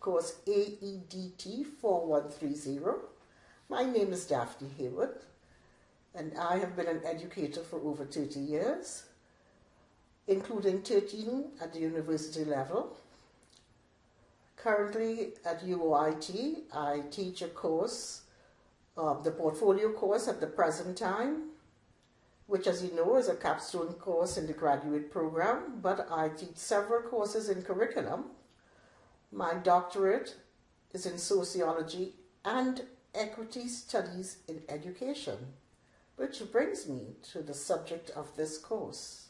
course AEDT 4130. My name is Daphne Hayward, and I have been an educator for over 30 years, including 13 at the university level. Currently at UOIT, I teach a course, uh, the portfolio course at the present time, which as you know is a capstone course in the graduate program, but I teach several courses in curriculum. My doctorate is in sociology and equity studies in education, which brings me to the subject of this course.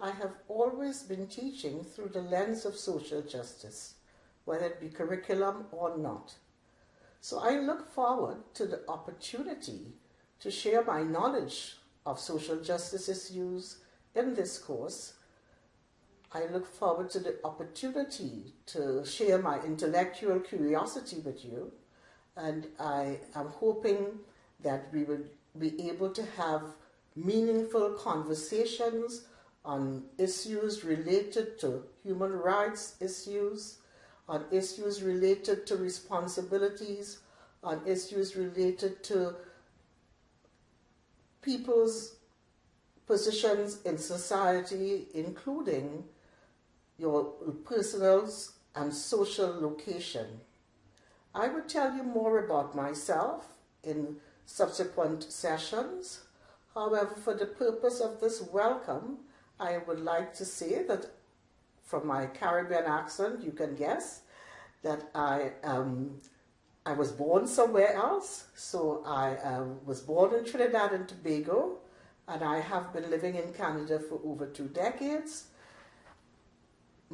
I have always been teaching through the lens of social justice, whether it be curriculum or not. So I look forward to the opportunity to share my knowledge of social justice issues in this course. I look forward to the opportunity to share my intellectual curiosity with you and I am hoping that we will be able to have meaningful conversations on issues related to human rights issues, on issues related to responsibilities, on issues related to people's positions in society, including your personal and social location. I will tell you more about myself in subsequent sessions. However, for the purpose of this welcome, I would like to say that from my Caribbean accent, you can guess that I um, I was born somewhere else, so I uh, was born in Trinidad and Tobago, and I have been living in Canada for over two decades.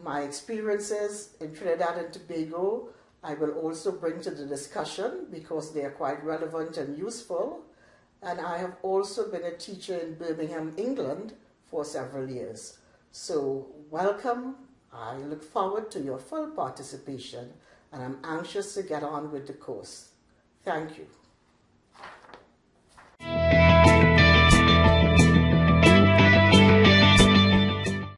My experiences in Trinidad and Tobago I will also bring to the discussion because they are quite relevant and useful. And I have also been a teacher in Birmingham, England for several years. So welcome. I look forward to your full participation and I'm anxious to get on with the course. Thank you.